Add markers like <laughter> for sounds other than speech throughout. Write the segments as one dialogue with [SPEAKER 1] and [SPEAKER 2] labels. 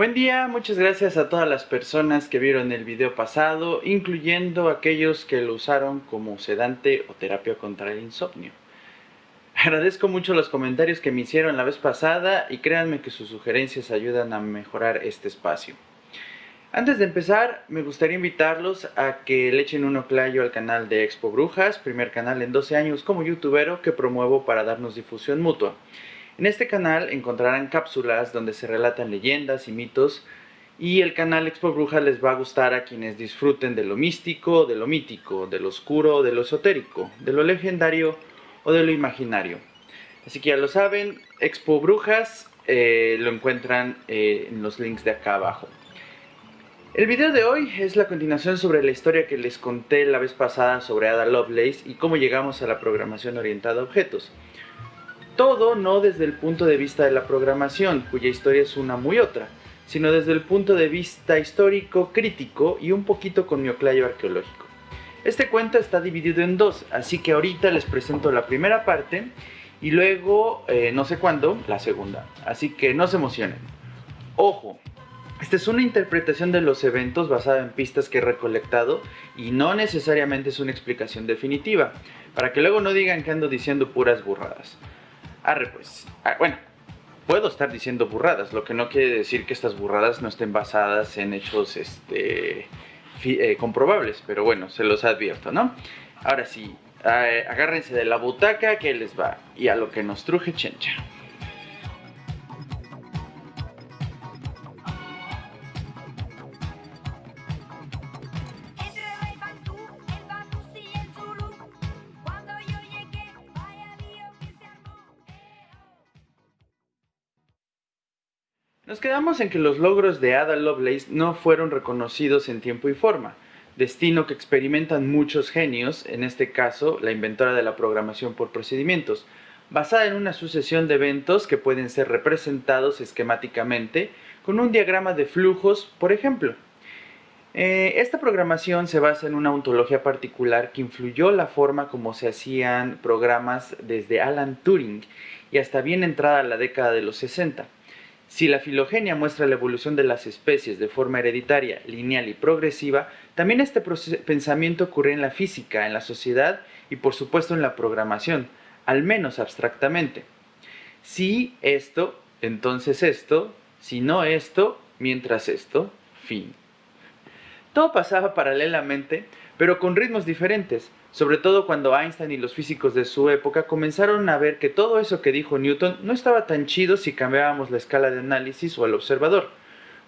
[SPEAKER 1] Buen día, muchas gracias a todas las personas que vieron el video pasado, incluyendo aquellos que lo usaron como sedante o terapia contra el insomnio. Agradezco mucho los comentarios que me hicieron la vez pasada y créanme que sus sugerencias ayudan a mejorar este espacio. Antes de empezar, me gustaría invitarlos a que le echen un oclayo al canal de Expo Brujas, primer canal en 12 años como youtubero que promuevo para darnos difusión mutua. En este canal encontrarán cápsulas donde se relatan leyendas y mitos y el canal Expo Brujas les va a gustar a quienes disfruten de lo místico, de lo mítico, de lo oscuro, de lo esotérico, de lo legendario o de lo imaginario. Así que ya lo saben, Expo Brujas eh, lo encuentran eh, en los links de acá abajo. El video de hoy es la continuación sobre la historia que les conté la vez pasada sobre Ada Lovelace y cómo llegamos a la programación orientada a objetos. Todo no desde el punto de vista de la programación, cuya historia es una muy otra, sino desde el punto de vista histórico, crítico y un poquito con mi oclayo arqueológico. Este cuento está dividido en dos, así que ahorita les presento la primera parte y luego, eh, no sé cuándo, la segunda. Así que no se emocionen. Ojo, esta es una interpretación de los eventos basada en pistas que he recolectado y no necesariamente es una explicación definitiva, para que luego no digan que ando diciendo puras burradas. Arre pues. Ah, bueno, puedo estar diciendo burradas, lo que no quiere decir que estas burradas no estén basadas en hechos este, eh, comprobables, pero bueno, se los advierto, ¿no? Ahora sí, eh, agárrense de la butaca que les va y a lo que nos truje chencha. Nos quedamos en que los logros de Ada Lovelace no fueron reconocidos en tiempo y forma, destino que experimentan muchos genios, en este caso la inventora de la programación por procedimientos, basada en una sucesión de eventos que pueden ser representados esquemáticamente con un diagrama de flujos, por ejemplo. Eh, esta programación se basa en una ontología particular que influyó la forma como se hacían programas desde Alan Turing y hasta bien entrada la década de los 60. Si la filogenia muestra la evolución de las especies de forma hereditaria, lineal y progresiva, también este pensamiento ocurre en la física, en la sociedad y por supuesto en la programación, al menos abstractamente. Si esto, entonces esto, si no esto, mientras esto, fin. Todo pasaba paralelamente, pero con ritmos diferentes, sobre todo cuando Einstein y los físicos de su época comenzaron a ver que todo eso que dijo Newton no estaba tan chido si cambiábamos la escala de análisis o el observador.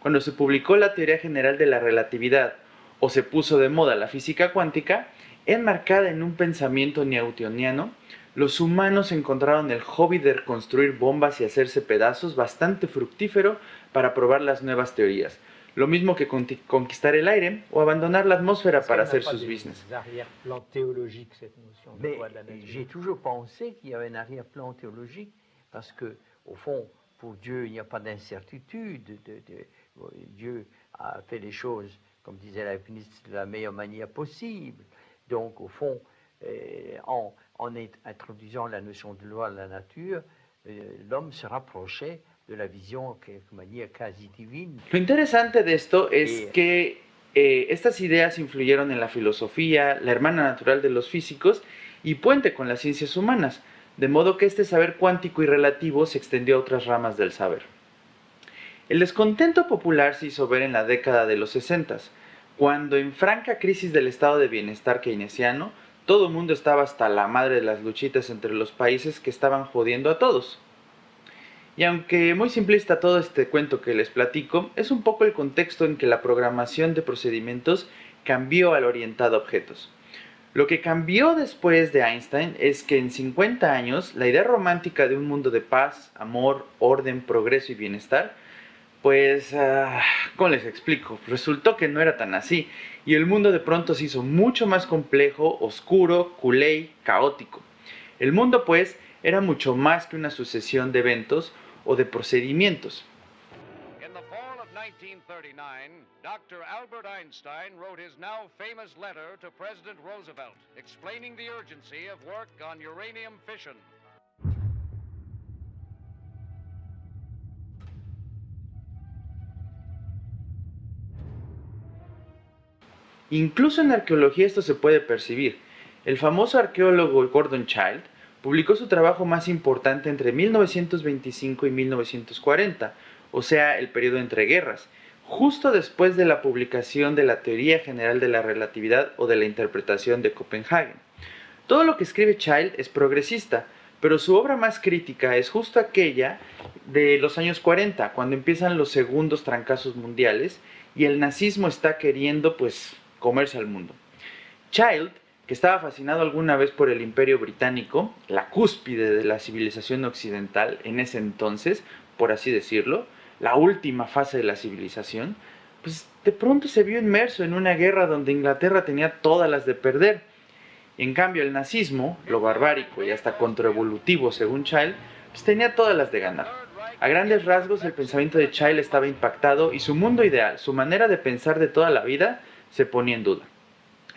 [SPEAKER 1] Cuando se publicó la teoría general de la relatividad o se puso de moda la física cuántica, enmarcada en un pensamiento newtoniano, los humanos encontraron el hobby de construir bombas y hacerse pedazos bastante fructífero para probar las nuevas teorías, lo mismo que conquistar el aire o abandonar la atmosfera para hacer sus business.
[SPEAKER 2] J'ai toujours pensé qu'il y avait un arrière-plan théologique parce que, au fond, pour Dieu, il n'y a pas d'incertitude. Dieu a fait les choses, comme disait la ministre, de la meilleure manière possible. Donc, au fond, eh, en, en, introduisant la notion de loi de la nature, eh, l'homme se rapprochait la visión que manía casi divina.
[SPEAKER 1] Lo interesante de esto es que eh, estas ideas influyeron en la filosofía, la hermana natural de los físicos y puente con las ciencias humanas, de modo que este saber cuántico y relativo se extendió a otras ramas del saber. El descontento popular se hizo ver en la década de los 60, cuando en franca crisis del estado de bienestar keynesiano, todo el mundo estaba hasta la madre de las luchitas entre los países que estaban jodiendo a todos. Y aunque muy simplista todo este cuento que les platico, es un poco el contexto en que la programación de procedimientos cambió al orientado a objetos. Lo que cambió después de Einstein es que en 50 años la idea romántica de un mundo de paz, amor, orden, progreso y bienestar, pues, ah, ¿cómo les explico? Resultó que no era tan así y el mundo de pronto se hizo mucho más complejo, oscuro, culé, caótico. El mundo pues era mucho más que una sucesión de eventos o de procedimientos.
[SPEAKER 3] In the fall of 1939, Dr. Albert Einstein wrote his now famous letter to President Roosevelt explaining the urgency of work on uranium fission.
[SPEAKER 1] Incluso en arqueología esto se puede percibir. El famoso arqueólogo Gordon Child publicó su trabajo más importante entre 1925 y 1940, o sea, el periodo entre guerras, justo después de la publicación de la Teoría General de la Relatividad o de la Interpretación de Copenhagen. Todo lo que escribe Child es progresista, pero su obra más crítica es justo aquella de los años 40, cuando empiezan los segundos trancazos mundiales y el nazismo está queriendo pues comerse al mundo. Child, que estaba fascinado alguna vez por el imperio británico, la cúspide de la civilización occidental en ese entonces, por así decirlo, la última fase de la civilización, pues de pronto se vio inmerso en una guerra donde Inglaterra tenía todas las de perder. En cambio, el nazismo, lo barbárico y hasta contraevolutivo según Child, pues tenía todas las de ganar. A grandes rasgos, el pensamiento de Child estaba impactado y su mundo ideal, su manera de pensar de toda la vida, se ponía en duda.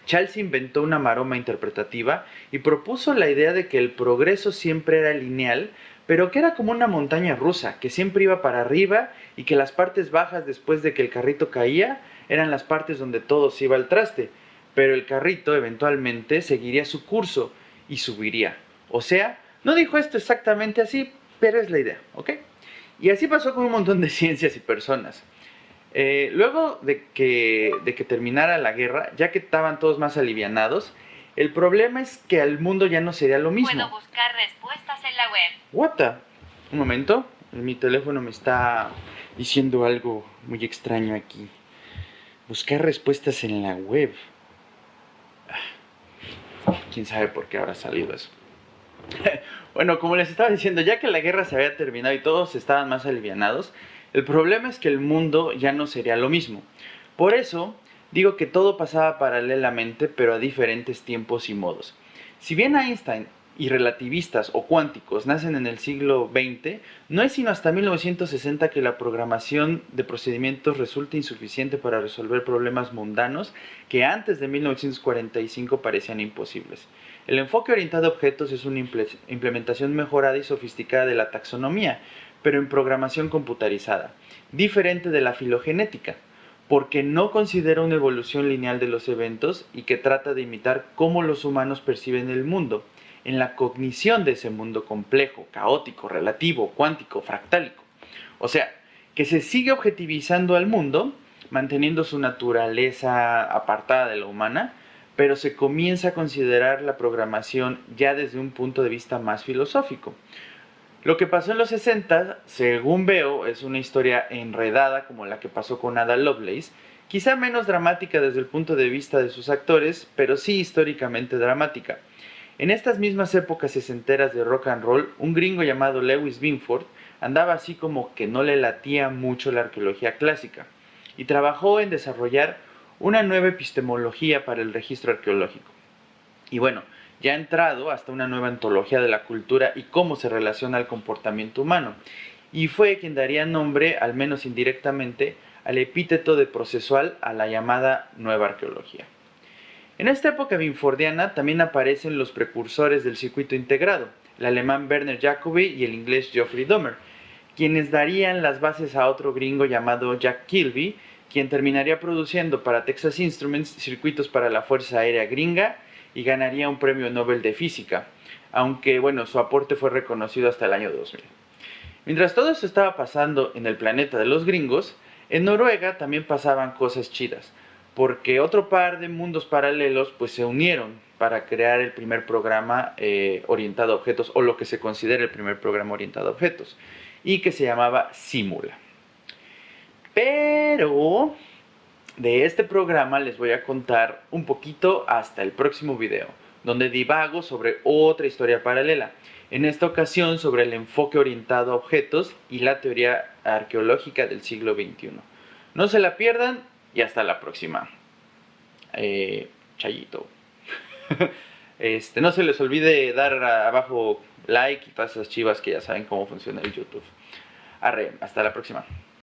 [SPEAKER 1] Child inventó una maroma interpretativa y propuso la idea de que el progreso siempre era lineal, pero que era como una montaña rusa, que siempre iba para arriba y que las partes bajas después de que el carrito caía eran las partes donde todo se iba al traste, pero el carrito eventualmente seguiría su curso y subiría. O sea, no dijo esto exactamente así, pero es la idea, ¿ok? Y así pasó con un montón de <laughs> ciencias y personas. Eh, luego de que, de que terminara la guerra, ya que estaban todos más alivianados, el problema es que al mundo ya no sería lo mismo.
[SPEAKER 4] Puedo buscar respuestas en la web.
[SPEAKER 1] What the? Un momento, mi teléfono me está diciendo algo muy extraño aquí. Buscar respuestas en la web. Quién sabe por qué habrá salido eso. <laughs> bueno, como les estaba diciendo, ya que la guerra se había terminado y todos estaban más alivianados, el problema es que el mundo ya no sería lo mismo. Por eso, digo que todo pasaba paralelamente, pero a diferentes tiempos y modos. Si bien Einstein y relativistas o cuánticos nacen en el siglo XX, no es sino hasta 1960 que la programación de procedimientos resulta insuficiente para resolver problemas mundanos que antes de 1945 parecían imposibles. El enfoque orientado a objetos es una implementación mejorada y sofisticada de la taxonomía, pero en programación computarizada, diferente de la filogenética, porque no considera una evolución lineal de los eventos y que trata de imitar cómo los humanos perciben el mundo, en la cognición de ese mundo complejo, caótico, relativo, cuántico, fractálico. O sea, que se sigue objetivizando al mundo, manteniendo su naturaleza apartada de la humana, pero se comienza a considerar la programación ya desde un punto de vista más filosófico. Lo que pasó en los 60, según veo, es una historia enredada como la que pasó con Ada Lovelace, quizá menos dramática desde el punto de vista de sus actores, pero sí históricamente dramática. En estas mismas épocas sesenteras de rock and roll, un gringo llamado Lewis Binford andaba así como que no le latía mucho la arqueología clásica y trabajó en desarrollar una nueva epistemología para el registro arqueológico. Y bueno, ya ha entrado hasta una nueva antología de la cultura y cómo se relaciona el comportamiento humano, y fue quien daría nombre, al menos indirectamente, al epíteto de procesual a la llamada nueva arqueología. En esta época binfordiana también aparecen los precursores del circuito integrado, el alemán Werner Jacobi y el inglés Geoffrey Dahmer, quienes darían las bases a otro gringo llamado Jack Kilby, quien terminaría produciendo para Texas Instruments circuitos para la Fuerza Aérea Gringa y ganaría un premio Nobel de Física, aunque bueno, su aporte fue reconocido hasta el año 2000. Mientras todo esto estaba pasando en el planeta de los gringos, en Noruega también pasaban cosas chidas porque otro par de mundos paralelos pues se unieron para crear el primer programa eh, orientado a objetos o lo que se considera el primer programa orientado a objetos y que se llamaba Simula. Pero de este programa les voy a contar un poquito hasta el próximo video, donde divago sobre otra historia paralela, en esta ocasión sobre el enfoque orientado a objetos y la teoría arqueológica del siglo XXI. No se la pierdan, y hasta la próxima. Eh, chayito. <laughs> este, no se les olvide dar abajo like y todas esas chivas que ya saben cómo funciona el YouTube. Arre, hasta la próxima.